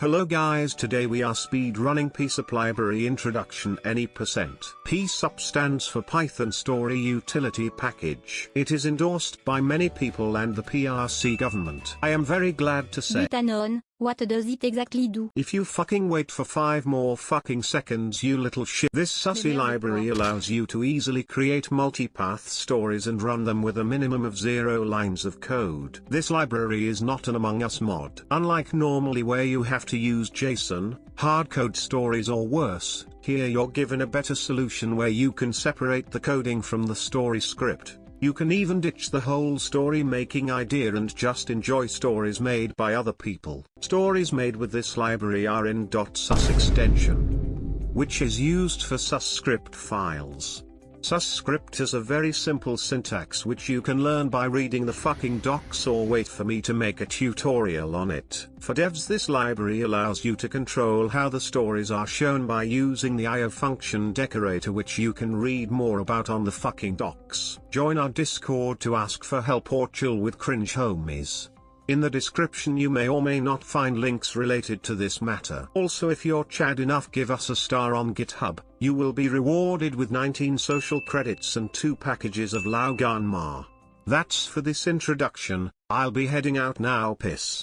Hello guys today we are speed running PSUP library introduction any percent. PSUP stands for Python Story Utility Package. It is endorsed by many people and the PRC government. I am very glad to say. What does it exactly do? If you fucking wait for 5 more fucking seconds you little shit. This sussy library allows you to easily create multipath stories and run them with a minimum of 0 lines of code. This library is not an Among Us mod. Unlike normally where you have to use JSON, hardcode stories or worse, here you're given a better solution where you can separate the coding from the story script. You can even ditch the whole story making idea and just enjoy stories made by other people. Stories made with this library are in .sus extension, which is used for sus script files. Susscript is a very simple syntax which you can learn by reading the fucking docs or wait for me to make a tutorial on it. For devs this library allows you to control how the stories are shown by using the IO function decorator which you can read more about on the fucking docs. Join our discord to ask for help or chill with cringe homies. In the description you may or may not find links related to this matter. Also if you're chad enough give us a star on GitHub, you will be rewarded with 19 social credits and 2 packages of Lao Gan Ma. That's for this introduction, I'll be heading out now piss.